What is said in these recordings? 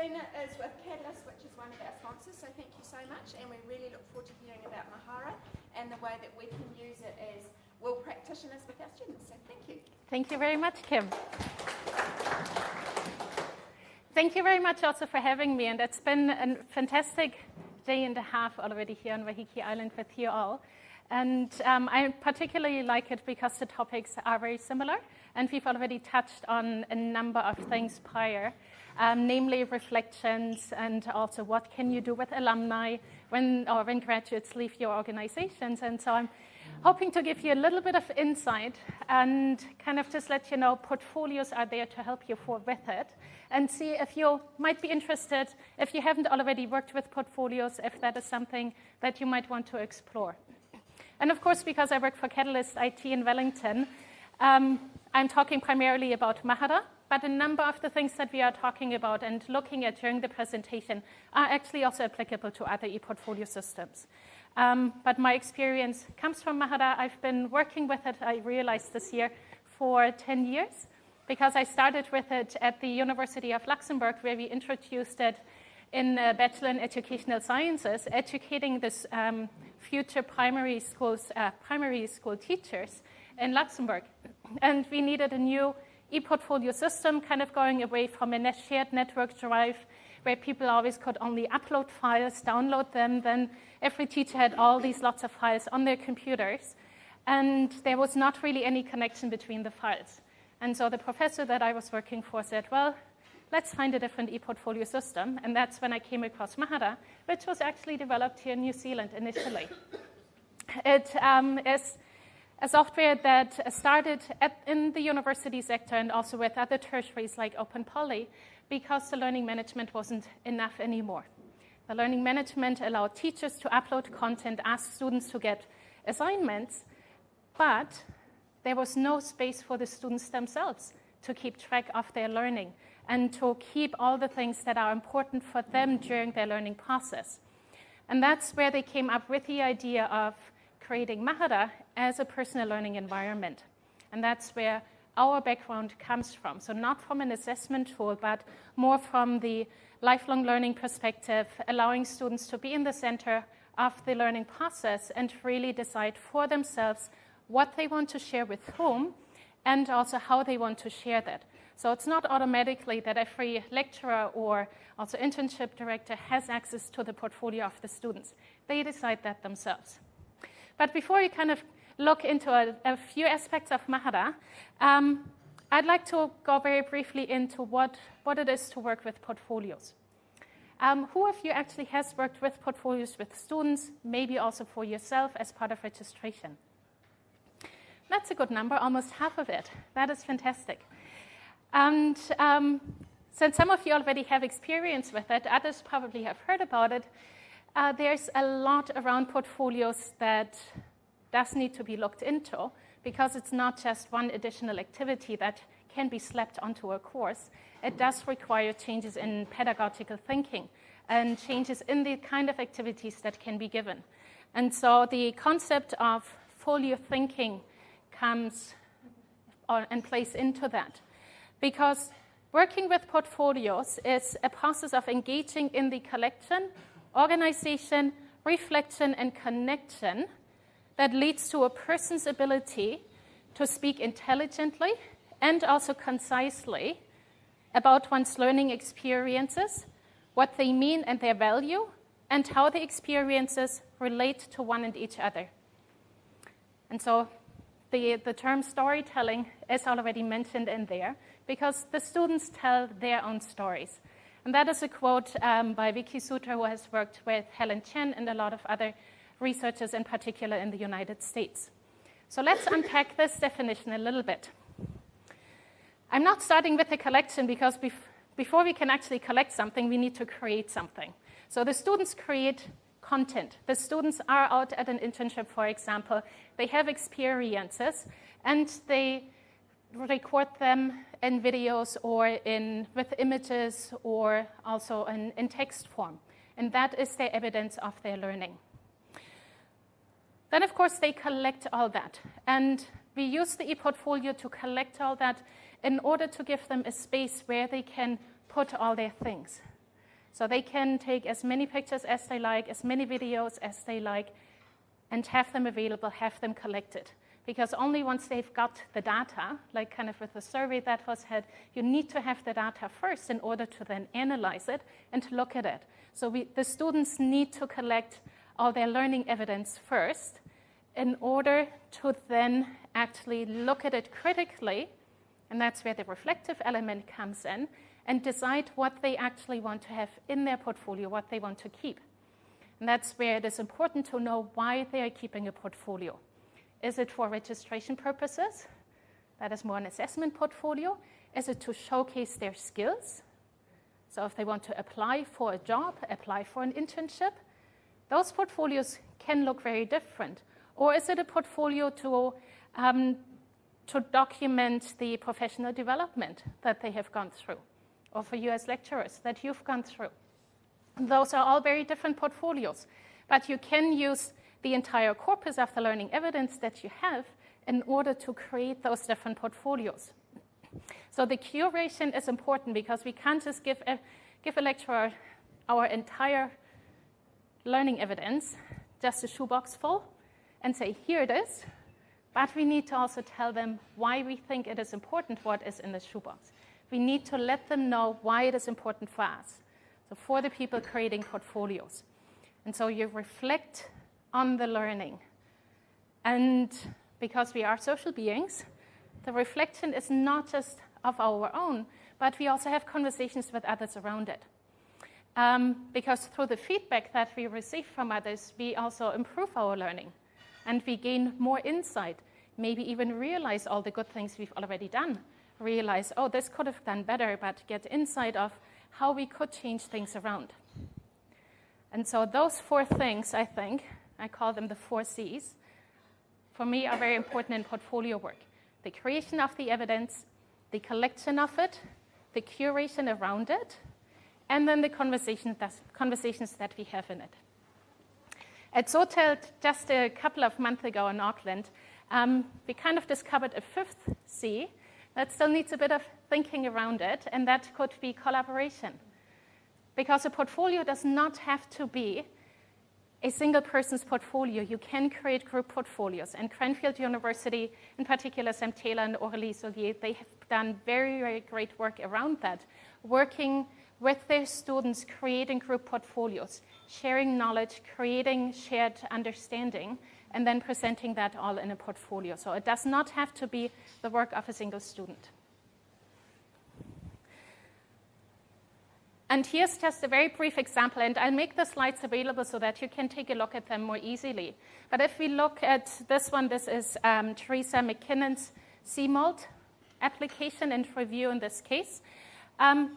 Is with Catalyst, which is one of our sponsors, so thank you so much. And we really look forward to hearing about Mahara and the way that we can use it as well practitioners with our students. So thank you. Thank you very much, Kim. Thank you very much also for having me. And it's been a fantastic day and a half already here on Waiheke Island with you all. And um, I particularly like it because the topics are very similar. And we've already touched on a number of things prior, um, namely reflections and also what can you do with alumni when, or when graduates leave your organizations. And so I'm hoping to give you a little bit of insight and kind of just let you know portfolios are there to help you for, with it and see if you might be interested, if you haven't already worked with portfolios, if that is something that you might want to explore. And of course, because I work for Catalyst IT in Wellington, um, I'm talking primarily about Mahara, but a number of the things that we are talking about and looking at during the presentation are actually also applicable to other e-portfolio systems. Um, but my experience comes from Mahara. I've been working with it, I realized this year, for 10 years because I started with it at the University of Luxembourg where we introduced it in a Bachelor in Educational Sciences, educating this um, future primary schools, uh, primary school teachers in Luxembourg. And we needed a new e-portfolio system, kind of going away from a shared network drive where people always could only upload files, download them, then every teacher had all these lots of files on their computers, and there was not really any connection between the files. And so the professor that I was working for said, well, let's find a different e-portfolio system. And that's when I came across Mahara, which was actually developed here in New Zealand initially. It um, is a software that started at, in the university sector and also with other tertiaries like Open Poly because the learning management wasn't enough anymore. The learning management allowed teachers to upload content, ask students to get assignments, but there was no space for the students themselves to keep track of their learning and to keep all the things that are important for them during their learning process. And that's where they came up with the idea of creating Mahara as a personal learning environment. And that's where our background comes from. So not from an assessment tool, but more from the lifelong learning perspective, allowing students to be in the center of the learning process and really decide for themselves what they want to share with whom, and also how they want to share that. So it's not automatically that every lecturer or also internship director has access to the portfolio of the students. They decide that themselves. But before you kind of look into a, a few aspects of Mahara, um, I'd like to go very briefly into what, what it is to work with portfolios. Um, who of you actually has worked with portfolios with students, maybe also for yourself as part of registration? That's a good number, almost half of it. That is fantastic. And um, since some of you already have experience with it, others probably have heard about it, uh, there's a lot around portfolios that does need to be looked into because it's not just one additional activity that can be slapped onto a course. It does require changes in pedagogical thinking and changes in the kind of activities that can be given. And so the concept of folio thinking comes and plays into that. Because working with portfolios is a process of engaging in the collection, organization, reflection, and connection that leads to a person's ability to speak intelligently and also concisely about one's learning experiences, what they mean and their value, and how the experiences relate to one and each other. And so the, the term storytelling is already mentioned in there because the students tell their own stories. And that is a quote um, by Vicky Suter, who has worked with Helen Chen and a lot of other researchers, in particular in the United States. So let's unpack this definition a little bit. I'm not starting with a collection because bef before we can actually collect something, we need to create something. So the students create content. The students are out at an internship, for example. They have experiences, and they record them in videos or in, with images or also in, in text form. And that is their evidence of their learning. Then, of course, they collect all that. And we use the ePortfolio to collect all that in order to give them a space where they can put all their things. So they can take as many pictures as they like, as many videos as they like, and have them available, have them collected. Because only once they've got the data, like kind of with the survey that was had, you need to have the data first in order to then analyze it and to look at it. So we, the students need to collect all their learning evidence first in order to then actually look at it critically, and that's where the reflective element comes in, and decide what they actually want to have in their portfolio, what they want to keep. And that's where it is important to know why they are keeping a portfolio. Is it for registration purposes? That is more an assessment portfolio. Is it to showcase their skills? So if they want to apply for a job, apply for an internship, those portfolios can look very different. Or is it a portfolio to, um, to document the professional development that they have gone through? Or for you as lecturers that you've gone through? Those are all very different portfolios. But you can use the entire corpus of the learning evidence that you have in order to create those different portfolios. So the curation is important because we can't just give a, give a lecturer our entire learning evidence, just a shoebox full, and say, here it is. But we need to also tell them why we think it is important what is in the shoebox. We need to let them know why it is important for us. So for the people creating portfolios. And so you reflect on the learning. And because we are social beings, the reflection is not just of our own, but we also have conversations with others around it. Um, because through the feedback that we receive from others, we also improve our learning and we gain more insight, maybe even realize all the good things we've already done. Realize, oh, this could have done better, but get insight of how we could change things around. And so, those four things, I think, I call them the four C's, for me are very important in portfolio work the creation of the evidence, the collection of it, the curation around it, and then the conversation conversations that we have in it. At SoTEL, just a couple of months ago in Auckland, um, we kind of discovered a fifth C that still needs a bit of thinking around it, and that could be collaboration. Because a portfolio does not have to be a single person's portfolio. You can create group portfolios. And Cranfield University, in particular, Sam Taylor and Aurélie Soulier, they have done very, very great work around that, working with their students, creating group portfolios, sharing knowledge, creating shared understanding, and then presenting that all in a portfolio. So it does not have to be the work of a single student. And here's just a very brief example, and I'll make the slides available so that you can take a look at them more easily. But if we look at this one, this is um, Teresa MacKinnon's CMALT application and review in this case. Um,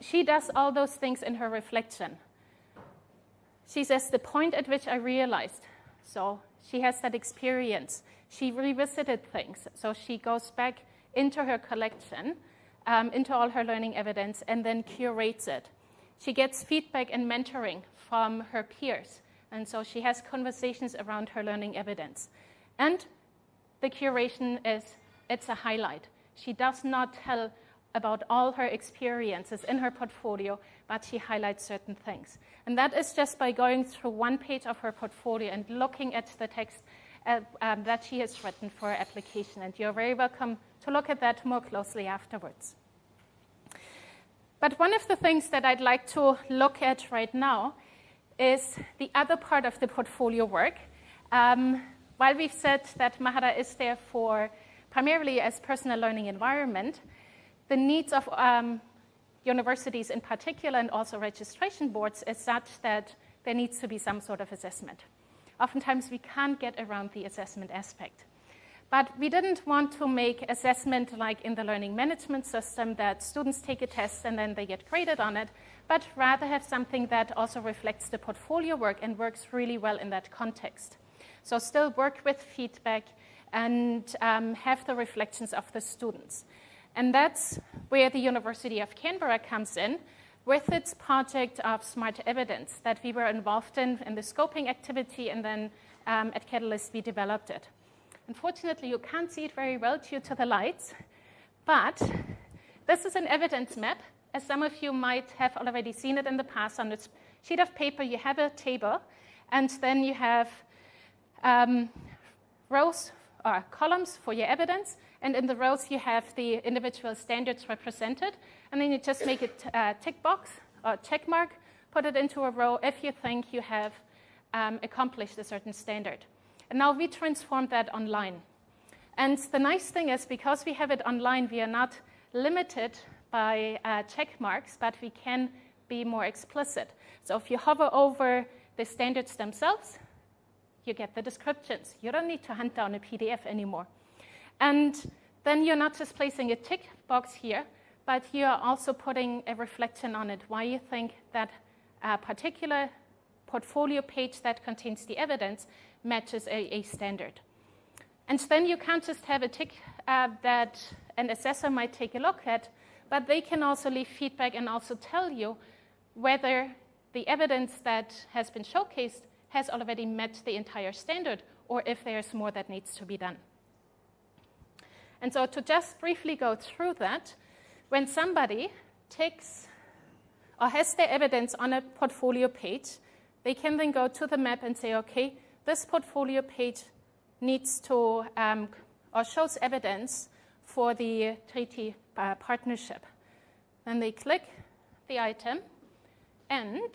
she does all those things in her reflection. She says, the point at which I realized. So she has that experience. She revisited things. So she goes back into her collection um, into all her learning evidence and then curates it. She gets feedback and mentoring from her peers, and so she has conversations around her learning evidence. And the curation is it's a highlight. She does not tell about all her experiences in her portfolio, but she highlights certain things. And that is just by going through one page of her portfolio and looking at the text uh, um, that she has written for her application. And you're very welcome to look at that more closely afterwards. But one of the things that I'd like to look at right now is the other part of the portfolio work. Um, while we've said that Mahara is there for primarily as personal learning environment, the needs of um, universities in particular and also registration boards is such that there needs to be some sort of assessment. Oftentimes we can't get around the assessment aspect. But we didn't want to make assessment like in the learning management system that students take a test and then they get graded on it, but rather have something that also reflects the portfolio work and works really well in that context. So still work with feedback and um, have the reflections of the students. And that's where the University of Canberra comes in with its project of smart evidence that we were involved in in the scoping activity and then um, at Catalyst we developed it. Unfortunately, you can't see it very well due to the lights, but this is an evidence map as some of you might have already seen it in the past, on this sheet of paper, you have a table, and then you have um, rows or columns for your evidence, and in the rows you have the individual standards represented, and then you just make a uh, tick box or check mark, put it into a row if you think you have um, accomplished a certain standard. Now we transform that online. And the nice thing is, because we have it online, we are not limited by uh, check marks, but we can be more explicit. So if you hover over the standards themselves, you get the descriptions. You don't need to hunt down a PDF anymore. And then you're not just placing a tick box here, but you're also putting a reflection on it, why you think that a particular portfolio page that contains the evidence matches a, a standard. And then you can't just have a tick uh, that an assessor might take a look at, but they can also leave feedback and also tell you whether the evidence that has been showcased has already met the entire standard or if there's more that needs to be done. And so, to just briefly go through that, when somebody takes or has their evidence on a portfolio page, they can then go to the map and say, okay, this portfolio page needs to um, or shows evidence for the treaty uh, partnership. Then they click the item and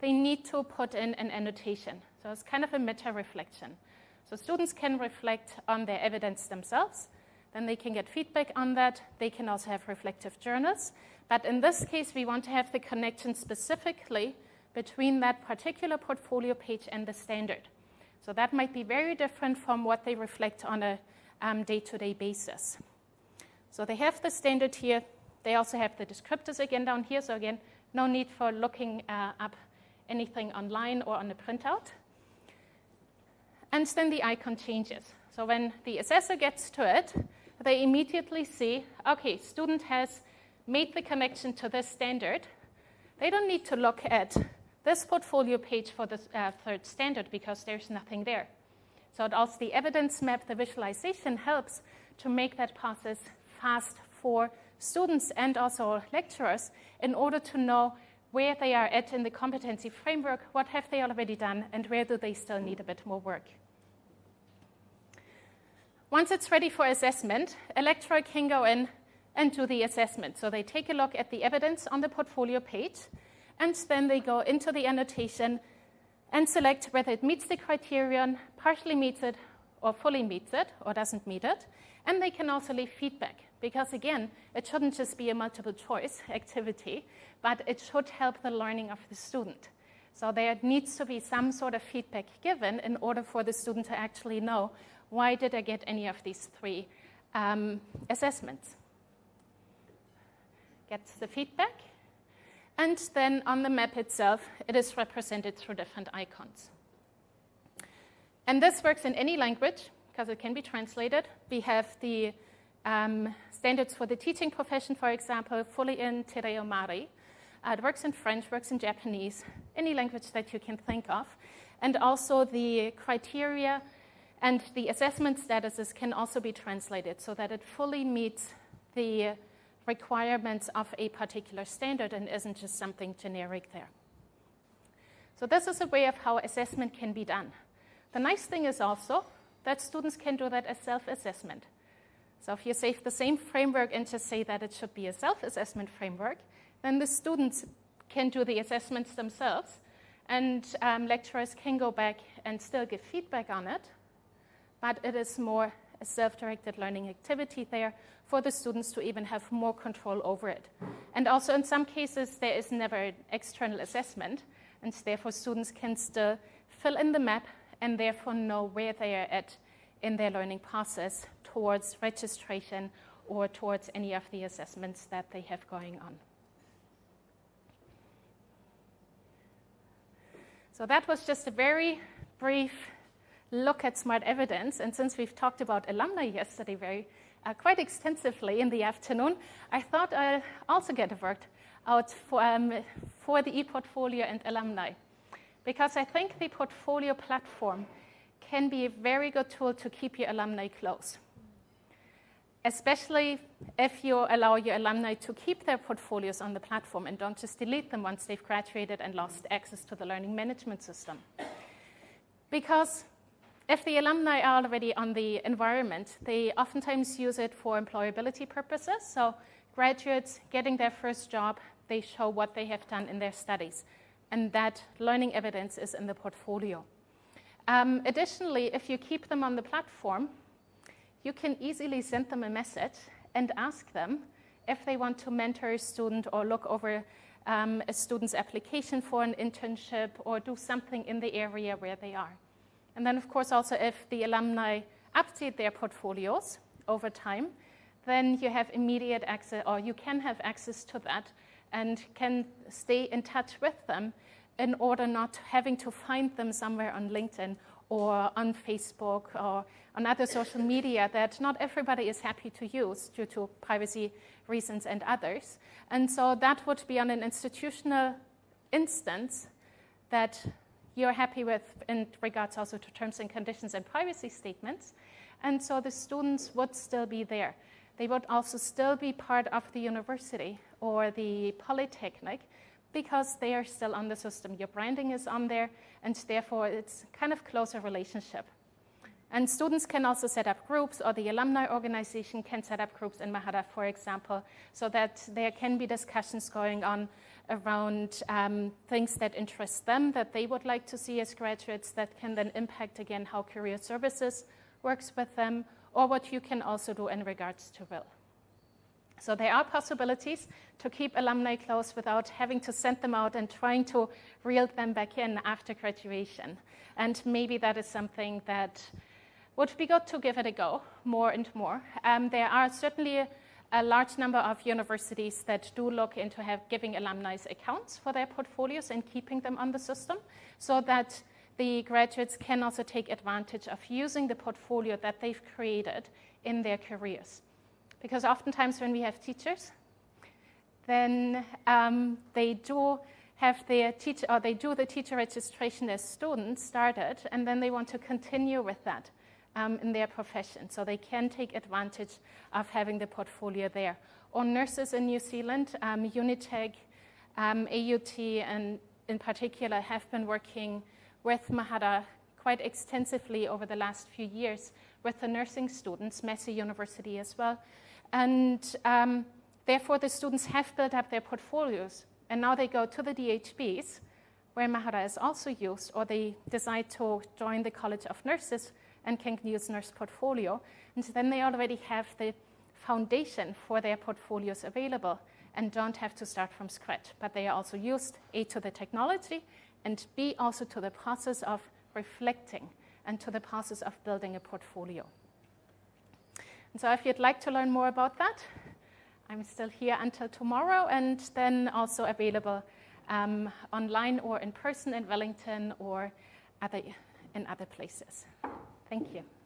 they need to put in an annotation. So it's kind of a meta reflection. So students can reflect on their evidence themselves. Then they can get feedback on that. They can also have reflective journals. But in this case, we want to have the connection specifically between that particular portfolio page and the standard. So that might be very different from what they reflect on a day to day basis. So they have the standard here. They also have the descriptors again down here. So, again, no need for looking uh, up anything online or on a printout. And then the icon changes. So when the assessor gets to it, they immediately see, okay, student has made the connection to this standard. They don't need to look at this portfolio page for the uh, third standard because there's nothing there. So also the evidence map, the visualization helps to make that process fast for students and also lecturers in order to know where they are at in the competency framework, what have they already done, and where do they still need a bit more work. Once it's ready for assessment, a lecturer can go in and do the assessment. So they take a look at the evidence on the portfolio page, and then they go into the annotation and select whether it meets the criterion, partially meets it, or fully meets it, or doesn't meet it. And they can also leave feedback, because again, it shouldn't just be a multiple choice activity but it should help the learning of the student. So there needs to be some sort of feedback given in order for the student to actually know why did I get any of these three um, assessments. Gets the feedback, and then on the map itself, it is represented through different icons. And this works in any language because it can be translated. We have the um, standards for the teaching profession, for example, fully in Te Reo Māori. Uh, it works in French, works in Japanese, any language that you can think of. And also the criteria and the assessment statuses can also be translated so that it fully meets the requirements of a particular standard and isn't just something generic there. So this is a way of how assessment can be done. The nice thing is also that students can do that as self-assessment. So if you save the same framework and just say that it should be a self-assessment framework, then the students can do the assessments themselves, and um, lecturers can go back and still give feedback on it, but it is more a self directed learning activity there for the students to even have more control over it. And also, in some cases, there is never an external assessment, and therefore, students can still fill in the map and therefore know where they are at in their learning process towards registration or towards any of the assessments that they have going on. So that was just a very brief look at smart evidence. And since we've talked about alumni yesterday very uh, quite extensively in the afternoon, I thought I'd also get a word out for, um, for the ePortfolio and alumni. Because I think the portfolio platform can be a very good tool to keep your alumni close. especially if you allow your alumni to keep their portfolios on the platform and don't just delete them once they've graduated and lost access to the learning management system. Because if the alumni are already on the environment, they oftentimes use it for employability purposes. So graduates getting their first job, they show what they have done in their studies. And that learning evidence is in the portfolio. Um, additionally, if you keep them on the platform, you can easily send them a message and ask them if they want to mentor a student or look over um, a student's application for an internship or do something in the area where they are. And then, of course, also if the alumni update their portfolios over time, then you have immediate access, or you can have access to that and can stay in touch with them in order not having to find them somewhere on LinkedIn or on Facebook or on other social media that not everybody is happy to use due to privacy reasons and others. And so that would be on an institutional instance that you're happy with in regards also to terms and conditions and privacy statements. And so the students would still be there. They would also still be part of the university or the polytechnic because they are still on the system. Your branding is on there, and therefore it's kind of closer relationship. And students can also set up groups, or the alumni organization can set up groups in Mahara, for example, so that there can be discussions going on around um, things that interest them, that they would like to see as graduates, that can then impact again how career services works with them, or what you can also do in regards to will. So there are possibilities to keep alumni close without having to send them out and trying to reel them back in after graduation. And maybe that is something that would be good to give it a go more and more. Um, there are certainly a, large number of universities that do look into giving alumni accounts for their portfolios and keeping them on the system so that the graduates can also take advantage of using the portfolio that they've created in their careers. Because oftentimes when we have teachers, then um, they do have their teacher, or they do the teacher registration as students started, and then they want to continue with that um, in their profession. So they can take advantage of having the portfolio there. Or nurses in New Zealand, um, Unitec, um, AUT, and in particular have been working with Mahara quite extensively over the last few years with the nursing students, Massey University as well, and um, therefore, the students have built up their portfolios. And now they go to the DHBs, where Mahara is also used, or they decide to join the College of Nurses and Nurse Portfolio. And then they already have the foundation for their portfolios available and don't have to start from scratch. But they are also used, A, to the technology, and B, also to the process of reflecting and to the process of building a portfolio. And so if you'd like to learn more about that, I'm still here until tomorrow and then also available um, online or in person in Wellington or other, in other places. Thank you.